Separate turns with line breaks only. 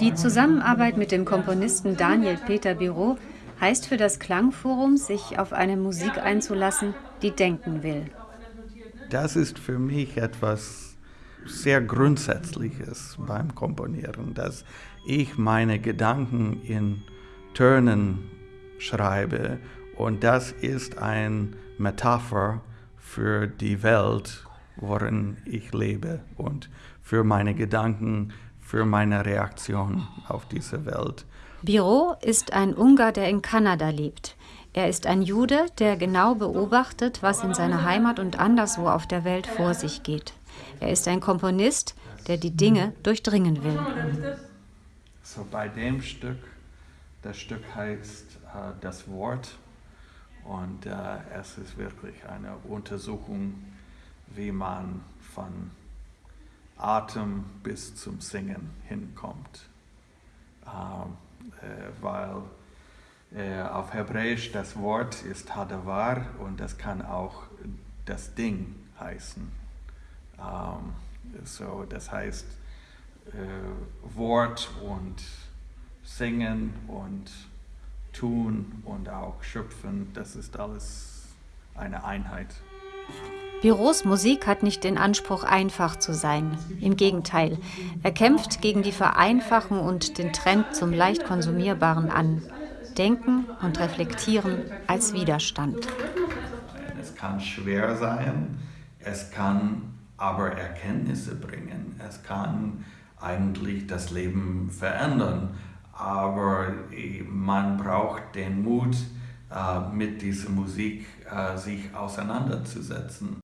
Die Zusammenarbeit mit dem Komponisten Daniel Peter Biro heißt für das Klangforum, sich auf eine Musik einzulassen, die denken will.
Das ist für mich etwas sehr Grundsätzliches beim Komponieren, dass ich meine Gedanken in Tönen schreibe und das ist eine Metapher für die Welt, worin ich lebe und für meine Gedanken, für meine Reaktion auf diese Welt.
Biro ist ein Ungar, der in Kanada lebt. Er ist ein Jude, der genau beobachtet, was in seiner Heimat und anderswo auf der Welt vor sich geht. Er ist ein Komponist, der die Dinge durchdringen will.
So bei dem Stück, das Stück heißt äh, Das Wort und äh, es ist wirklich eine Untersuchung, wie man von Atem bis zum Singen hinkommt. Ähm, äh, weil äh, auf Hebräisch das Wort ist Hadavar und das kann auch das Ding heißen. Ähm, so, das heißt äh, Wort und Singen und Tun und auch Schöpfen, das ist alles eine Einheit.
Büros Musik hat nicht den Anspruch, einfach zu sein. Im Gegenteil, er kämpft gegen die Vereinfachung und den Trend zum leicht konsumierbaren an. Denken und Reflektieren als Widerstand.
Es kann schwer sein, es kann aber Erkenntnisse bringen, es kann eigentlich das Leben verändern, aber man braucht den Mut, äh, mit dieser Musik äh, sich auseinanderzusetzen.